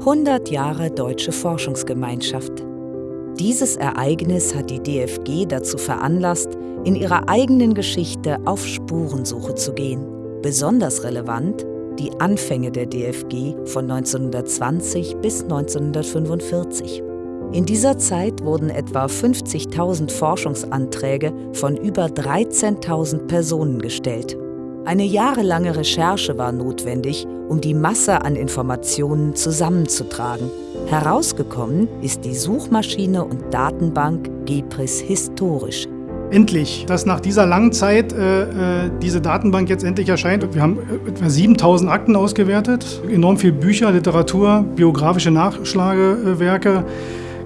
100 Jahre Deutsche Forschungsgemeinschaft. Dieses Ereignis hat die DFG dazu veranlasst, in ihrer eigenen Geschichte auf Spurensuche zu gehen. Besonders relevant die Anfänge der DFG von 1920 bis 1945. In dieser Zeit wurden etwa 50.000 Forschungsanträge von über 13.000 Personen gestellt. Eine jahrelange Recherche war notwendig, um die Masse an Informationen zusammenzutragen. Herausgekommen ist die Suchmaschine und Datenbank GEPRIS historisch. Endlich, dass nach dieser langen Zeit äh, äh diese Datenbank jetzt endlich erscheint. Wir haben äh, etwa 7000 Akten ausgewertet, enorm viel Bücher, Literatur, biografische Nachschlagewerke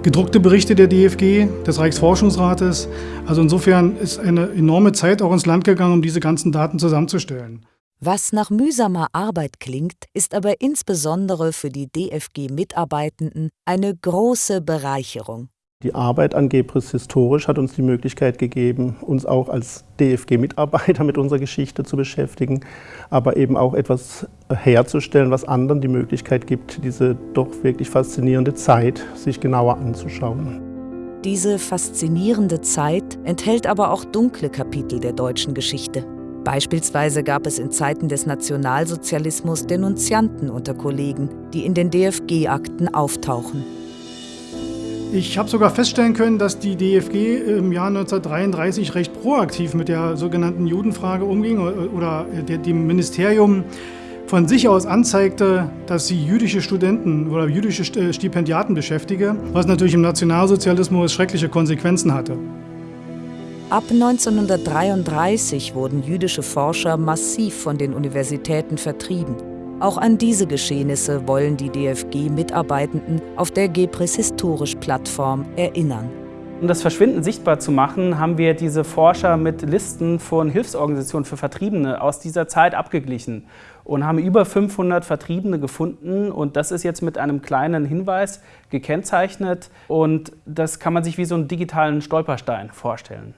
gedruckte Berichte der DFG, des Reichsforschungsrates. Also insofern ist eine enorme Zeit auch ins Land gegangen, um diese ganzen Daten zusammenzustellen. Was nach mühsamer Arbeit klingt, ist aber insbesondere für die DFG-Mitarbeitenden eine große Bereicherung. Die Arbeit an Gebris historisch hat uns die Möglichkeit gegeben, uns auch als DFG-Mitarbeiter mit unserer Geschichte zu beschäftigen, aber eben auch etwas herzustellen, was anderen die Möglichkeit gibt, diese doch wirklich faszinierende Zeit sich genauer anzuschauen. Diese faszinierende Zeit enthält aber auch dunkle Kapitel der deutschen Geschichte. Beispielsweise gab es in Zeiten des Nationalsozialismus Denunzianten unter Kollegen, die in den DFG-Akten auftauchen. Ich habe sogar feststellen können, dass die DFG im Jahr 1933 recht proaktiv mit der sogenannten Judenfrage umging oder dem Ministerium von sich aus anzeigte, dass sie jüdische Studenten oder jüdische Stipendiaten beschäftige, was natürlich im Nationalsozialismus schreckliche Konsequenzen hatte. Ab 1933 wurden jüdische Forscher massiv von den Universitäten vertrieben. Auch an diese Geschehnisse wollen die DFG-Mitarbeitenden auf der GEPRIS Historisch-Plattform erinnern. Um das Verschwinden sichtbar zu machen, haben wir diese Forscher mit Listen von Hilfsorganisationen für Vertriebene aus dieser Zeit abgeglichen und haben über 500 Vertriebene gefunden und das ist jetzt mit einem kleinen Hinweis gekennzeichnet und das kann man sich wie so einen digitalen Stolperstein vorstellen.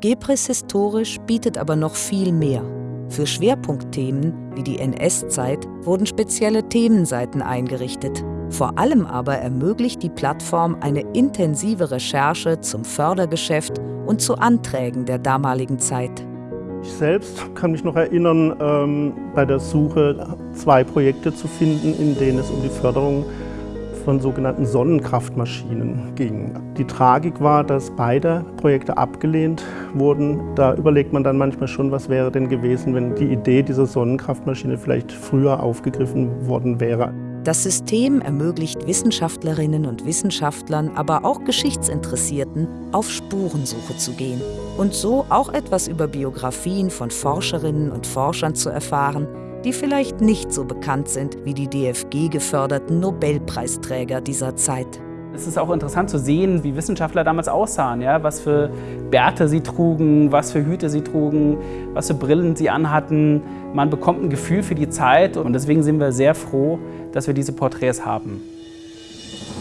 GEPRIS historisch bietet aber noch viel mehr. Für Schwerpunktthemen wie die NS-Zeit wurden spezielle Themenseiten eingerichtet. Vor allem aber ermöglicht die Plattform eine intensive Recherche zum Fördergeschäft und zu Anträgen der damaligen Zeit. Ich selbst kann mich noch erinnern, ähm, bei der Suche zwei Projekte zu finden, in denen es um die Förderung von sogenannten Sonnenkraftmaschinen ging. Die Tragik war, dass beide Projekte abgelehnt wurden. Da überlegt man dann manchmal schon, was wäre denn gewesen, wenn die Idee dieser Sonnenkraftmaschine vielleicht früher aufgegriffen worden wäre. Das System ermöglicht Wissenschaftlerinnen und Wissenschaftlern, aber auch Geschichtsinteressierten, auf Spurensuche zu gehen und so auch etwas über Biografien von Forscherinnen und Forschern zu erfahren, die vielleicht nicht so bekannt sind wie die DFG-geförderten Nobelpreisträger dieser Zeit. Es ist auch interessant zu sehen, wie Wissenschaftler damals aussahen, ja? was für Bärte sie trugen, was für Hüte sie trugen, was für Brillen sie anhatten. Man bekommt ein Gefühl für die Zeit und deswegen sind wir sehr froh, dass wir diese Porträts haben.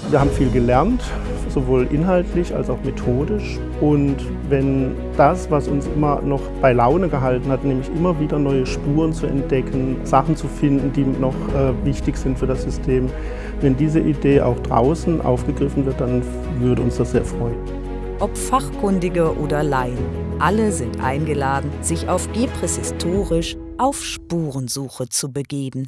Wir haben viel gelernt, sowohl inhaltlich als auch methodisch. Und wenn das, was uns immer noch bei Laune gehalten hat, nämlich immer wieder neue Spuren zu entdecken, Sachen zu finden, die noch äh, wichtig sind für das System, wenn diese Idee auch draußen aufgegriffen wird, dann würde uns das sehr freuen. Ob Fachkundige oder Laien, alle sind eingeladen, sich auf Gebris historisch auf Spurensuche zu begeben.